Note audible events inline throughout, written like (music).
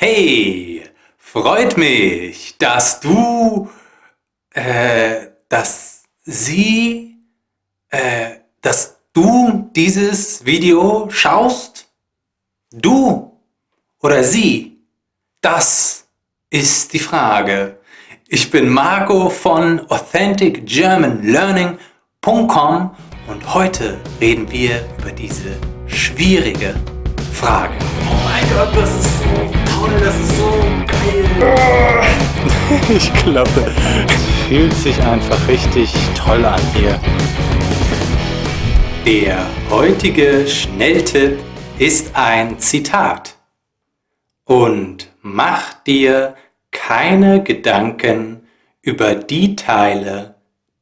Hey, freut mich, dass du, äh, dass sie, äh, dass du dieses Video schaust. Du oder sie, das ist die Frage. Ich bin Marco von AuthenticGermanLearning.com und heute reden wir über diese schwierige Frage. Oh mein Gott, das ist so (laughs) ich glaube, es fühlt sich einfach richtig toll an hier. Der heutige Schnelltipp ist ein Zitat. Und mach dir keine Gedanken über die Teile,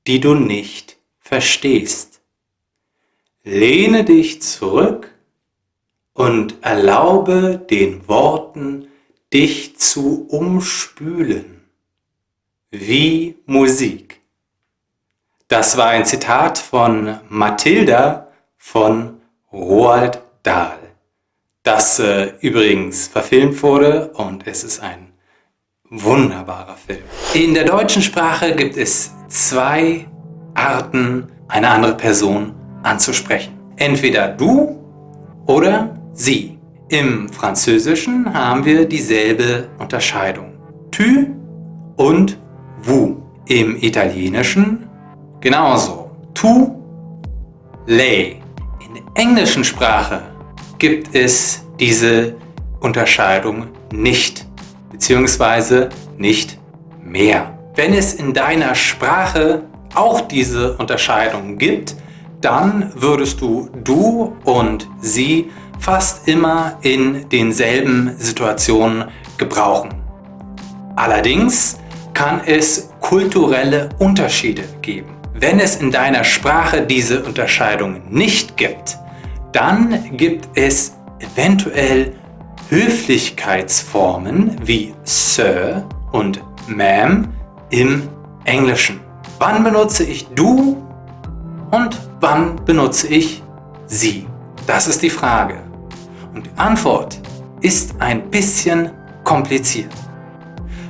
die du nicht verstehst. Lehne dich zurück und erlaube den Worten, dich zu umspülen, wie Musik. Das war ein Zitat von Mathilda von Roald Dahl, das äh, übrigens verfilmt wurde und es ist ein wunderbarer Film. In der deutschen Sprache gibt es zwei Arten, eine andere Person anzusprechen. Entweder du oder sie. Im Französischen haben wir dieselbe Unterscheidung. Tu und vous. Im Italienischen genauso. Tu, lei. In der englischen Sprache gibt es diese Unterscheidung nicht, beziehungsweise nicht mehr. Wenn es in deiner Sprache auch diese Unterscheidung gibt, dann würdest du du und sie fast immer in denselben Situationen gebrauchen. Allerdings kann es kulturelle Unterschiede geben. Wenn es in deiner Sprache diese Unterscheidung nicht gibt, dann gibt es eventuell Höflichkeitsformen wie Sir und Ma'am im Englischen. Wann benutze ich du und wann benutze ich sie? Das ist die Frage. Und die Antwort ist ein bisschen kompliziert.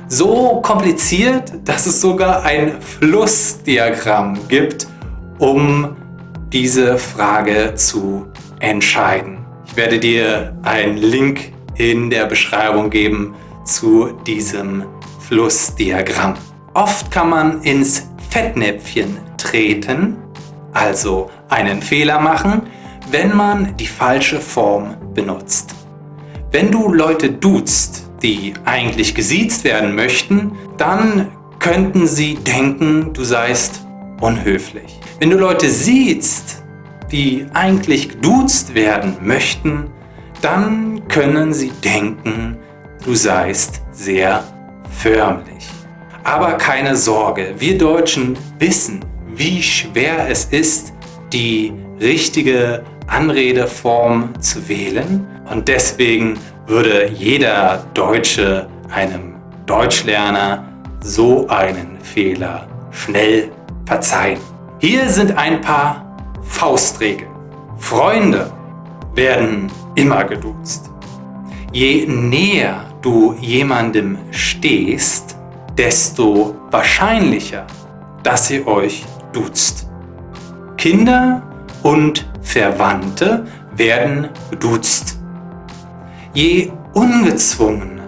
So kompliziert, dass es sogar ein Flussdiagramm gibt, um diese Frage zu entscheiden. Ich werde dir einen Link in der Beschreibung geben zu diesem Flussdiagramm. Oft kann man ins Fettnäpfchen treten, also einen Fehler machen, wenn man die falsche Form benutzt. Wenn du Leute duzt, die eigentlich gesiezt werden möchten, dann könnten sie denken, du seist unhöflich. Wenn du Leute siehst, die eigentlich geduzt werden möchten, dann können sie denken, du seist sehr förmlich. Aber keine Sorge, wir Deutschen wissen, wie schwer es ist, die richtige Anredeform zu wählen. Und deswegen würde jeder Deutsche einem Deutschlerner so einen Fehler schnell verzeihen. Hier sind ein paar Faustregeln. Freunde werden immer geduzt. Je näher du jemandem stehst, desto wahrscheinlicher, dass ihr euch duzt. Kinder und Verwandte werden geduzt. Je ungezwungener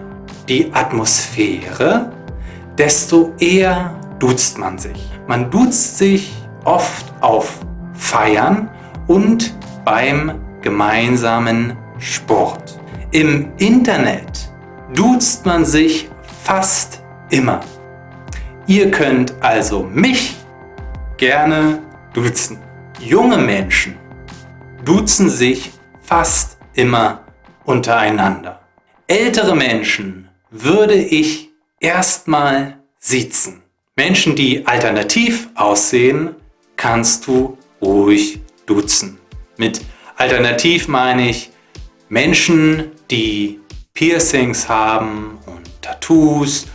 die Atmosphäre, desto eher duzt man sich. Man duzt sich oft auf Feiern und beim gemeinsamen Sport. Im Internet duzt man sich fast immer. Ihr könnt also mich gerne duzen. Junge Menschen duzen sich fast immer untereinander. Ältere Menschen würde ich erstmal siezen. Menschen, die alternativ aussehen, kannst du ruhig duzen. Mit alternativ meine ich Menschen, die Piercings haben und Tattoos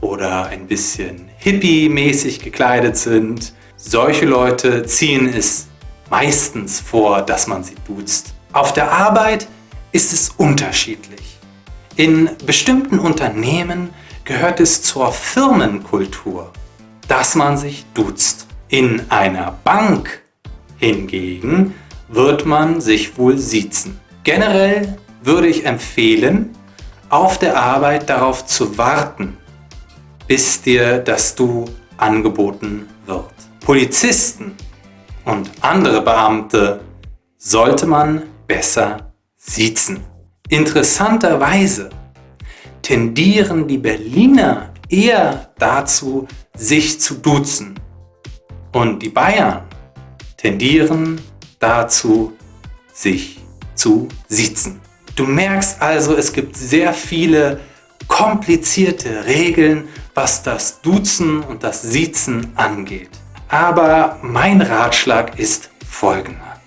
oder ein bisschen hippie-mäßig gekleidet sind. Solche Leute ziehen es meistens vor, dass man sie duzt. Auf der Arbeit ist es unterschiedlich. In bestimmten Unternehmen gehört es zur Firmenkultur, dass man sich duzt. In einer Bank hingegen wird man sich wohl siezen. Generell würde ich empfehlen, auf der Arbeit darauf zu warten, bis dir das Du angeboten wird. Polizisten und andere Beamte sollte man besser siezen. Interessanterweise tendieren die Berliner eher dazu, sich zu duzen. Und die Bayern tendieren dazu, sich zu siezen. Du merkst also, es gibt sehr viele komplizierte Regeln, was das Duzen und das Siezen angeht. Aber mein Ratschlag ist folgender.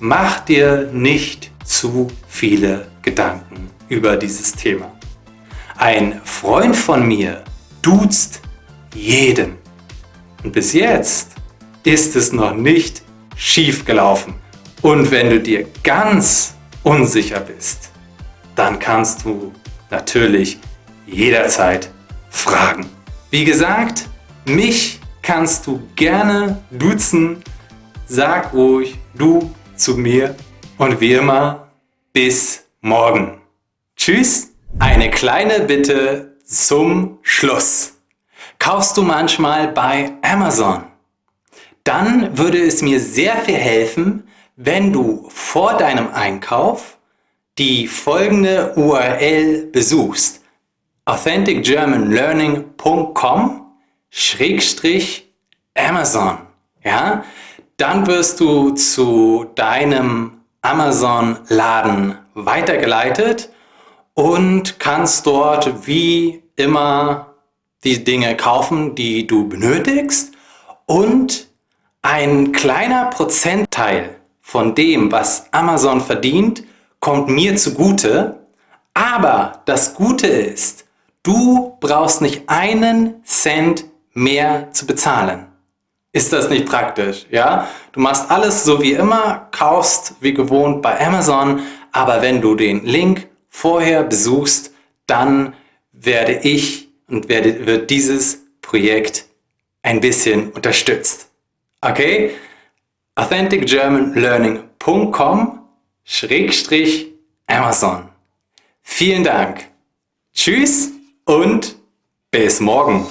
Mach dir nicht zu viele Gedanken über dieses Thema. Ein Freund von mir duzt jeden. Und bis jetzt ist es noch nicht schief gelaufen. Und wenn du dir ganz unsicher bist, dann kannst du natürlich jederzeit fragen. Wie gesagt, mich kannst du gerne duzen. Sag ruhig du zu mir und wie immer, bis morgen. Tschüss! Eine kleine Bitte zum Schluss. Kaufst du manchmal bei Amazon? Dann würde es mir sehr viel helfen, wenn du vor deinem Einkauf die folgende URL besuchst. authenticgermanlearning.com Amazon. Ja? Dann wirst du zu deinem Amazon-Laden weitergeleitet und kannst dort wie immer die Dinge kaufen, die du benötigst und ein kleiner Prozentteil von dem, was Amazon verdient, kommt mir zugute. Aber das Gute ist, du brauchst nicht einen Cent mehr zu bezahlen. Ist das nicht praktisch? Ja? Du machst alles so wie immer, kaufst wie gewohnt bei Amazon, aber wenn du den Link vorher besuchst, dann werde ich und werde, wird dieses Projekt ein bisschen unterstützt. Okay? authenticgermanlearning.com Schrägstrich Amazon. Vielen Dank. Tschüss und bis morgen.